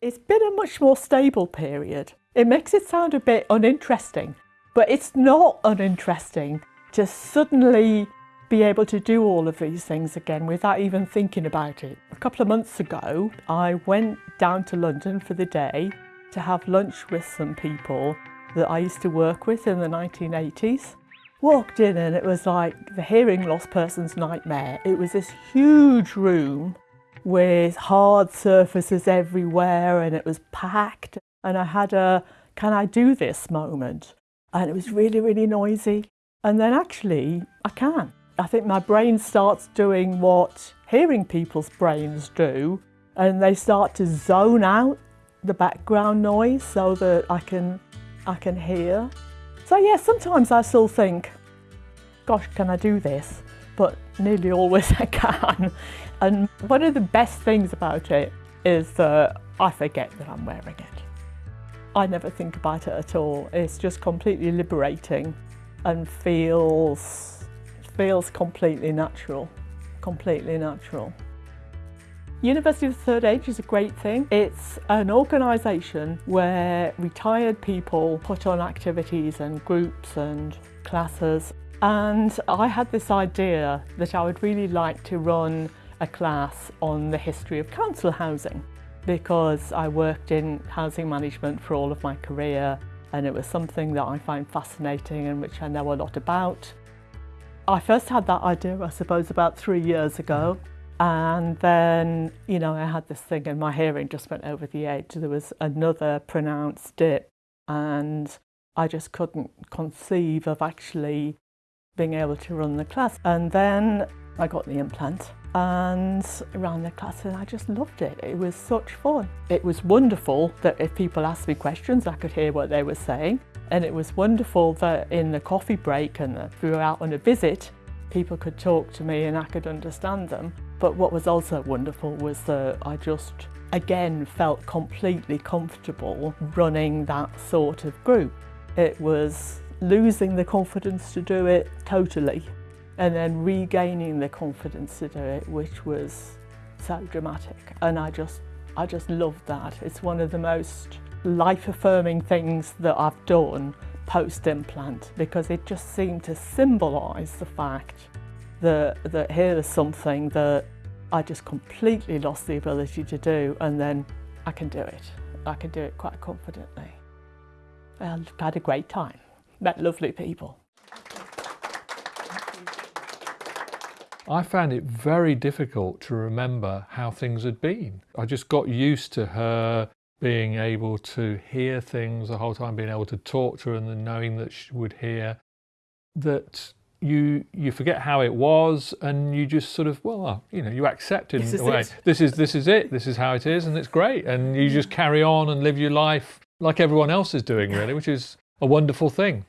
It's been a much more stable period. It makes it sound a bit uninteresting, but it's not uninteresting to suddenly be able to do all of these things again without even thinking about it. A couple of months ago, I went down to London for the day to have lunch with some people that I used to work with in the 1980s. Walked in and it was like the hearing loss person's nightmare. It was this huge room with hard surfaces everywhere and it was packed. And I had a, can I do this moment? And it was really, really noisy. And then actually, I can. I think my brain starts doing what hearing people's brains do and they start to zone out the background noise so that I can, I can hear. So yeah, sometimes I still think, gosh, can I do this? Nearly always I can. And one of the best things about it is that I forget that I'm wearing it. I never think about it at all. It's just completely liberating and feels, feels completely natural, completely natural. University of the Third Age is a great thing. It's an organisation where retired people put on activities and groups and classes and I had this idea that I would really like to run a class on the history of council housing because I worked in housing management for all of my career and it was something that I find fascinating and which I know a lot about. I first had that idea, I suppose, about three years ago and then, you know, I had this thing and my hearing just went over the edge. There was another pronounced dip and I just couldn't conceive of actually being able to run the class. And then I got the implant and ran the class and I just loved it. It was such fun. It was wonderful that if people asked me questions, I could hear what they were saying. And it was wonderful that in the coffee break and if we were out on a visit, people could talk to me and I could understand them. But what was also wonderful was that I just, again, felt completely comfortable running that sort of group. It was losing the confidence to do it totally and then regaining the confidence to do it, which was so dramatic. And I just, I just loved that. It's one of the most life-affirming things that I've done post-implant because it just seemed to symbolise the fact that, that here is something that I just completely lost the ability to do and then I can do it. I can do it quite confidently. I've had a great time, met lovely people. I found it very difficult to remember how things had been. I just got used to her being able to hear things the whole time, being able to talk to her and then knowing that she would hear, that you you forget how it was and you just sort of well uh, you know you accept it this in a way. this is this is it. This is how it is and it's great. And you just carry on and live your life like everyone else is doing really which is a wonderful thing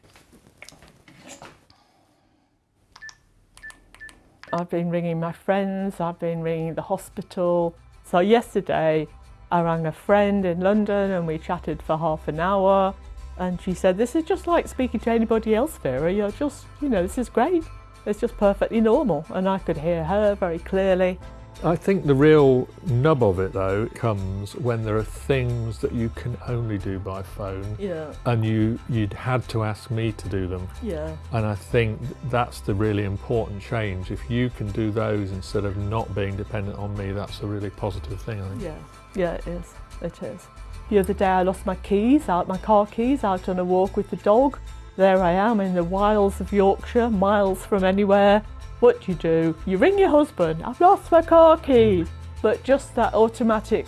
I've been ringing my friends I've been ringing the hospital so yesterday I rang a friend in London and we chatted for half an hour and she said, this is just like speaking to anybody else, Vera. You're just, you know, this is great. It's just perfectly normal. And I could hear her very clearly. I think the real nub of it though comes when there are things that you can only do by phone yeah. and you you'd had to ask me to do them. Yeah. And I think that's the really important change. If you can do those instead of not being dependent on me that's a really positive thing I think. Yeah. Yeah it is. It is. The other day I lost my keys, out my car keys, out on a walk with the dog. There I am in the wilds of Yorkshire, miles from anywhere. What do you do? You ring your husband, I've lost my car keys. But just that automatic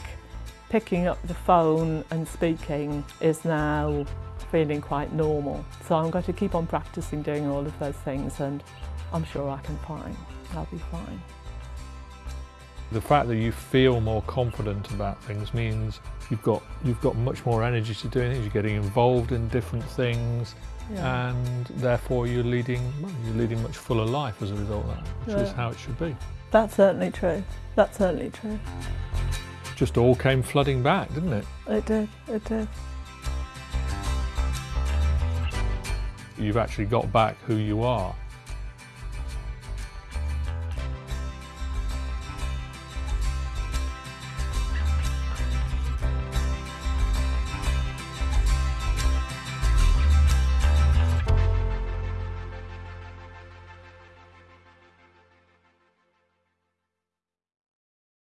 picking up the phone and speaking is now feeling quite normal. So I'm going to keep on practicing doing all of those things and I'm sure I can find, I'll be fine. The fact that you feel more confident about things means you've got you've got much more energy to doing things. You're getting involved in different things, yeah. and therefore you're leading you're leading much fuller life as a result of that, which yeah. is how it should be. That's certainly true. That's certainly true. Just all came flooding back, didn't it? It did. It did. You've actually got back who you are